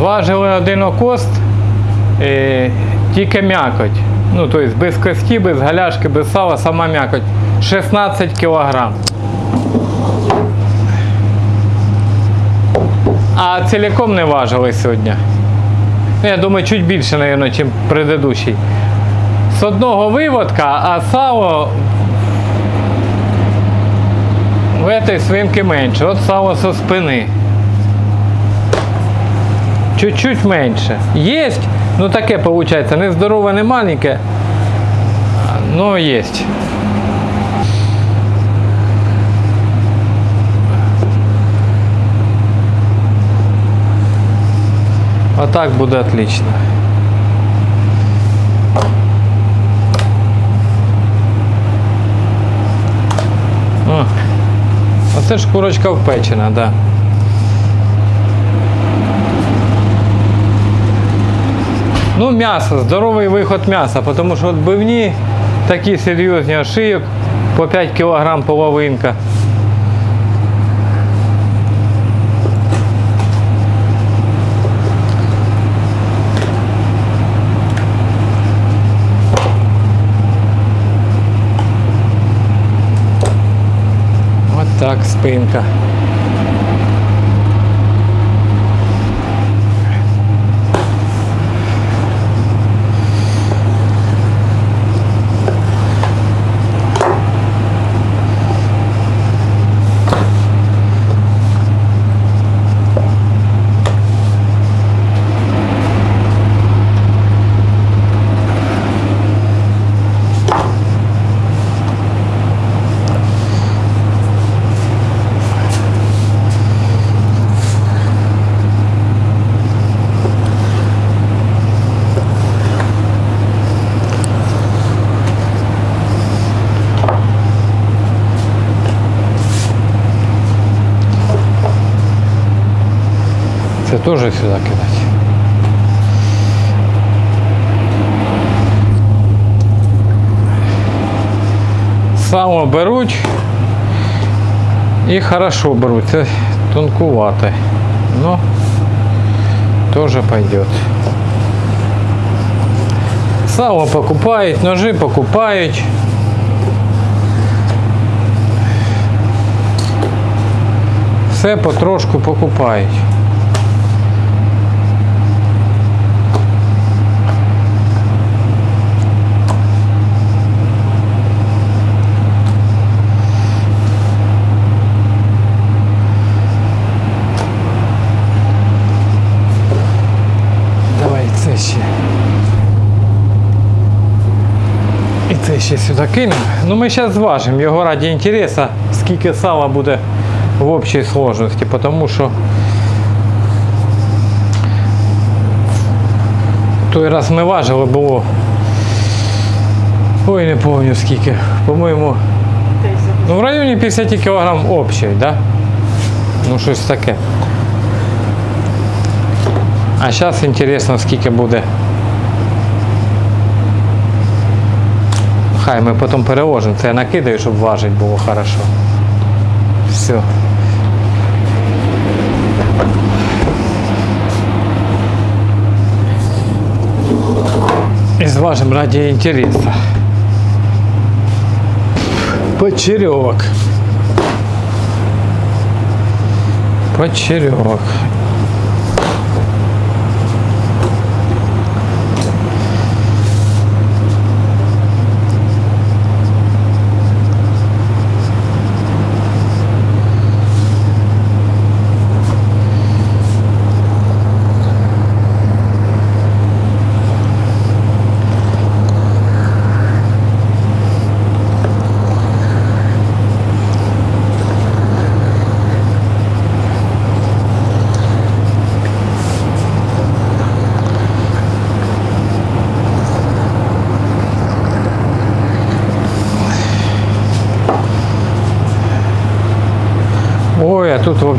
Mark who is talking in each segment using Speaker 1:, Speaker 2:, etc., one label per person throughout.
Speaker 1: Зважили один окост, е, тільки м'якоть. Ну, тобто без кості, без галяшки, без сала, сама м'якоть. 16 кілограм. А цілком не важили сьогодні. Ну, Я думаю, чуть більше, мабуть, ніж предыдущий. З одного виводка, а сало в этой свинки менше. От сало со спини. Чуть-чуть менше. Есть, ну таке виходить, не здорове, не маленьке, но есть. А так буде отлично. О, оце ж курочка впечена, так. Да. Ну, м'ясо, здоровий виход м'яса, тому що відбивні такі серйозні а шийок по 5 кг половинка. От так спинка. Це теж сюди кидати. Само беруть і хорошо беруть. Це тонкувате. Ну, теж пойдет. Сало покупають, ножи покупають. Все потрошку покупають. Давай це ще. Ще сюди кинемо. Ну ми зараз зважимо його раді інтересу, скільки сала буде в общій сложності, тому що той раз ми важили, було. Ой, не пам'ятаю скільки. По-моєму. Ну, в районі 50 кг общої, да? Ну, щось таке. А зараз інтересно, скільки буде. Хай ми потім переложимо. Це я накидаю, щоб важити було хорошо. Все. І зважимо раді інтересу. Почерьовок. Почерьовок.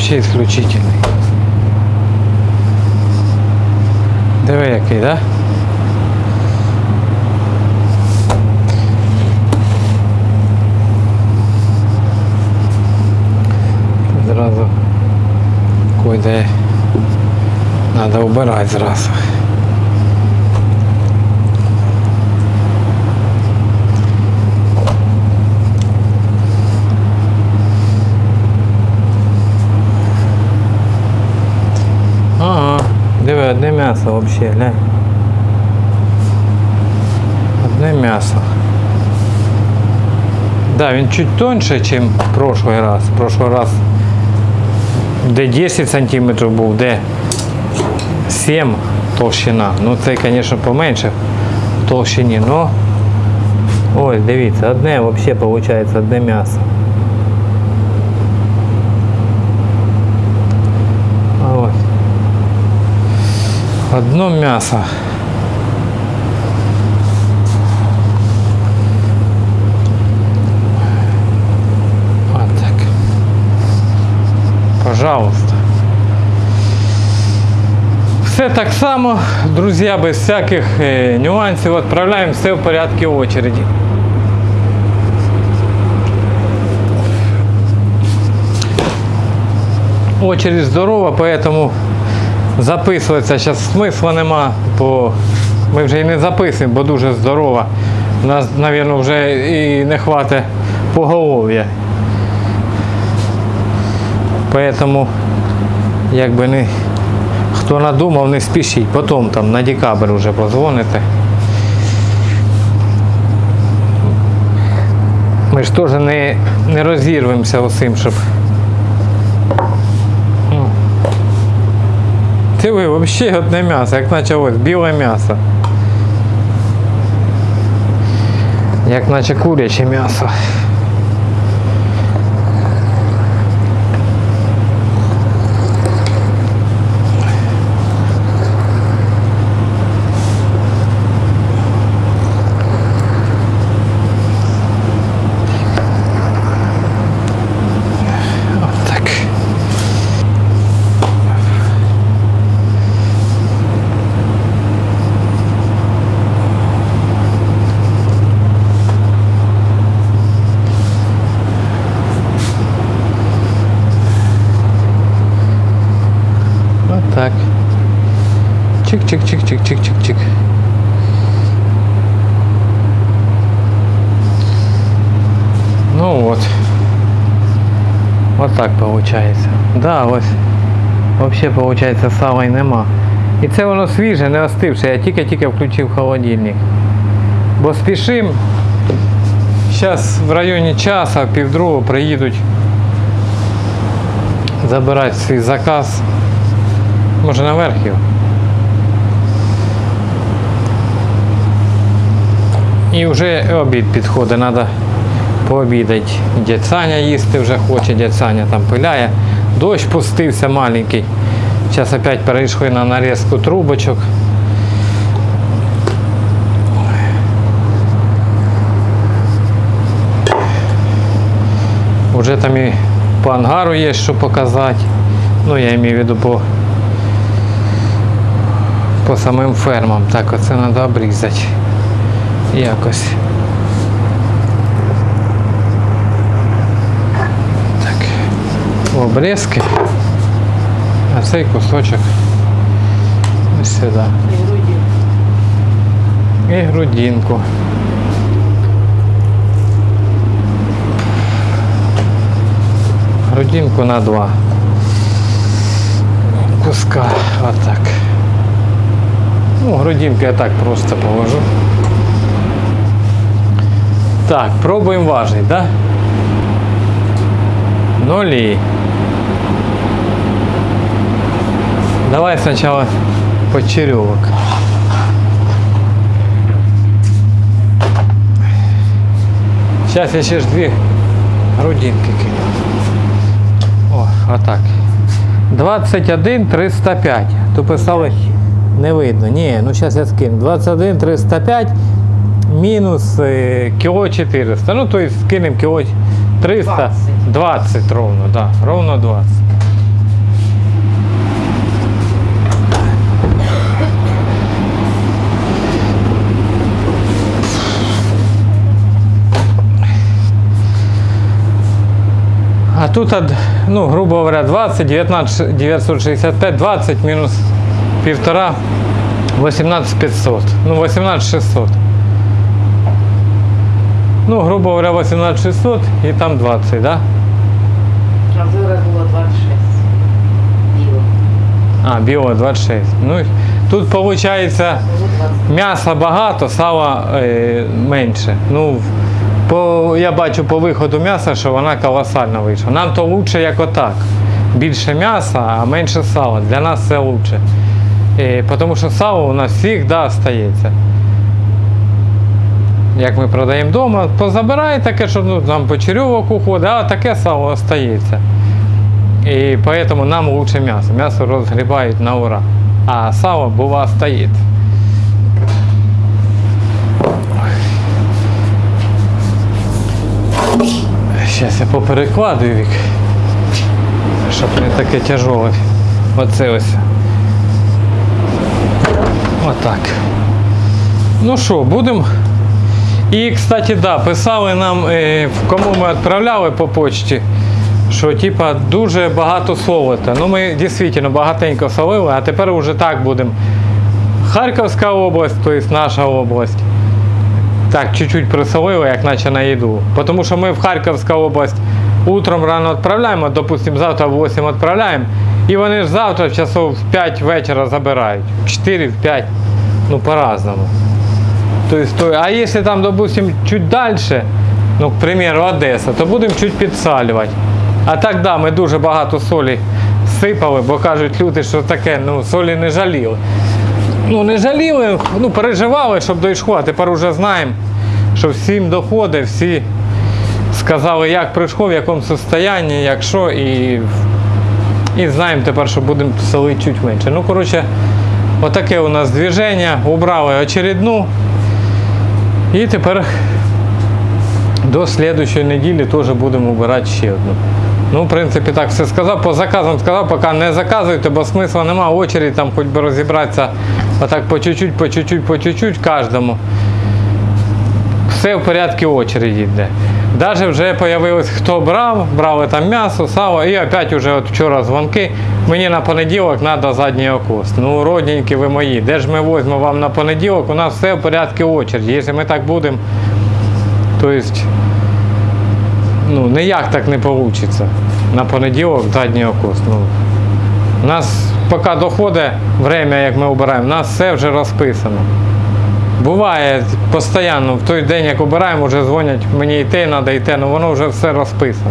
Speaker 1: Вообще исключительный. Диви який, да? Зразу куди Надо убирати. зразу. Ага, диви, одне взагалі, глянь. Одне м'ясо. Да, він чуть тоньше, ніж в прошлый раз. В прошлый раз де 10 сантиметрів був, де 7 толщина. Ну це, звісно, поменше в толщині, но ось, дивіться, одне взагалі виходить, одне м'ясо. Одно м'ясо. Вот так. Пожалуйста. Все так само, друзі, без всяких е, нюансів. Відправляємо все в порядку очереді. Очередь здорова, поэтому записуватися зараз смисла нема, бо ми вже і не записуємо, бо дуже здорова. У нас, мабуть, вже і не хватить поголов'я. Поэтому, якби не хто надумав, не спішіть. Потім там на декабрь вже позвоните. Ми ж теж не, не розірвемося усім, щоб. Ти ви взагалі одне м'ясо, як наче ось біле м'ясо. Як наче куряче м'ясо. От так. Вот так. Чик-чик-чик-чик-чик-чик-чик. Ну вот. Вот так получается. Да, ось. Вообще получается сала нема. І це воно свіже, не остивше. Я тільки-тільки включив холодильник. Бо спішим. Зараз в районі часа, півдругого приїдуть забирати свій заказ. Може наверх І вже обід підходить, треба пообідати. Дядь Саня їсти вже хоче, дядь Саня там пиляє. Дощ пустився маленький. Зараз опять перейшли на нарізку трубочок. Уже там і по ангару є що показати. Ну, я маю в виду по, по самим фермам. Так, оце треба обрізати. Якось. Так. Обрізки. А цей кусочок ось сюди. І грудинку. Грудинку на два куска. Вот так. Ну, грудинку я так просто положу. Так, пробуем важить, да? Нули. Давай сначала почеревок. Сейчас я ж дві грудинки кину. О, отак. 21 305. Тут писали не видно. Ні, ну зараз я скину. 21 305 мінус е, кіло 400. Ну, то есть скинемо кіло 300.
Speaker 2: 20.
Speaker 1: 20 ровно, да. Ровно 20. А тут, ну, грубо говоря, 20, 19, 965, 20 минус півтора 18500. Ну, 18600. Ну, грубо говоря, 18600 і там 20, да?
Speaker 2: А зараз було 26. Біло.
Speaker 1: А, біо 26. Ну, тут виходить
Speaker 2: Було 20.
Speaker 1: м'яса багато, сала е, менше. Ну, по, я бачу по виходу м'яса, що вона колосально вийшла. Нам то краще, як отак. Більше м'яса, а менше сала. Для нас це краще. Е, тому що сало у нас завжди остається. Як ми продаємо вдома, позабирає таке, що ну, там по черевок уходить, а таке сало остається. І поэтому нам лучше м'ясо. М'ясо розгрібають на ура. А сало бува стоїть. Зараз я поперекладую вік. Щоб не таке тяжоле. Оце ось. Отак. Ну що, будемо. І, кстати, да, писали нам, е, кому ми відправляли по почті, що типа дуже багато солота. Ну ми дійсно багатенько солили, а тепер вже так будемо. Харківська область, тобто наша область. Так, чуть-чуть присолили, як наче на їду. Тому що ми в Харківську область утром рано відправляємо, допустимо, завтра в 8 відправляємо. І вони ж завтра в часов в 5 вечора забирають. В 4, в 5. Ну, по-разному. То есть, то, а если там, допустим, чуть дальше, ну, к примеру, Одеса, то будемо чуть підсалювати. А так, да, ми дуже багато солі сипали, бо кажуть люди, що таке, ну, солі не жаліли. Ну, не жаліли, ну, переживали, щоб дійшло, а тепер вже знаємо, що всім доходить, всі сказали, як прийшло, в якому стані, як що, і, і знаємо тепер, що будемо солити чуть менше. Ну, коротше, отаке у нас движення, убрали очередну. І тепер до слідчої неділі теж будемо обирати ще одну. Ну, в принципі, так все сказав. По заказам сказав, поки не заказуйте, бо смисла нема. Очередь там хоч би розібратися отак по чуть-чуть, по чуть-чуть, по чуть-чуть кожному. Все в порядку очереді йде. Навіть вже з'явилось, хто брав, брали там м'ясо, сало, і опять уже от вчора дзвонки. Мені на понеділок треба задній окост. Ну, родненькі ви мої, де ж ми візьмемо вам на понеділок? У нас все в порядку очереді. Якщо ми так будемо, то есть, ну, ніяк так не вийде. На понеділок задній окост. Ну, у нас поки доходить время, як ми обираємо, у нас все вже розписано. Буває постійно, в той день, як обираємо, вже дзвонять, мені те треба, і те, ну воно вже все розписано.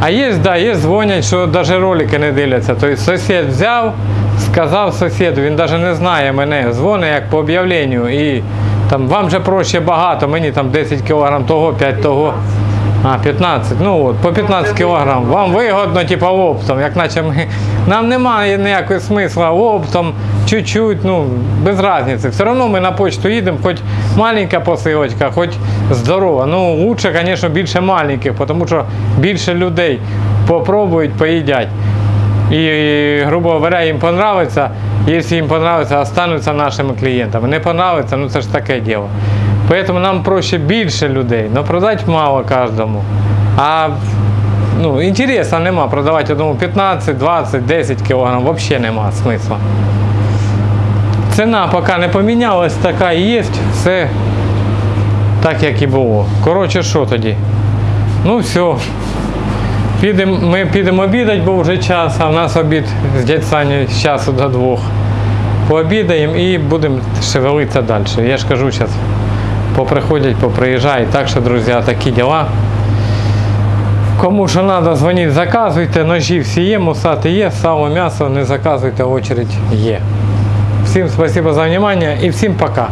Speaker 1: А є, да, є дзвонять, що навіть ролики не дивляться. Тобто сусід взяв, сказав сусіду, він навіть не знає мене, дзвонить як по об'явленню. І там вам же проще багато, мені там 10 кг того, 5 того. А, 15, ну от, по 15 кг. Вам вигодно, типу, оптом, як наче ми. Нам немає ніякого смисла оптом, чуть-чуть, ну, без різниці. Все одно ми на почту їдемо, хоч маленька посилочка, хоч здорова. Ну, лучше, звісно, більше маленьких, тому що більше людей попробують, поїдять. І, грубо говоря, їм понравиться, якщо їм понравиться, остануться нашими клієнтами. Не понравиться, ну це ж таке діло. Поэтому нам проще більше людей, але продати мало кожному. А ну, інтересу нема продавати одному 15, 20, 10 кг, взагалі нема смисла. Ціна поки не помінялась, така і є, все так, як і було. Коротше, що тоді? Ну все. Підем, ми підемо обідати, бо вже час, а в нас обід з дядь Саню з часу до двох. Пообідаємо і будемо шевелитися далі. Я ж кажу зараз, поприходять, поприїжджають. Так що, друзі, такі діла. Кому що треба, дзвоніть, заказуйте, ножі всі є, мусати є, сало, м'ясо, не заказуйте, очередь є. Всім спасибо за внимание і всім пока.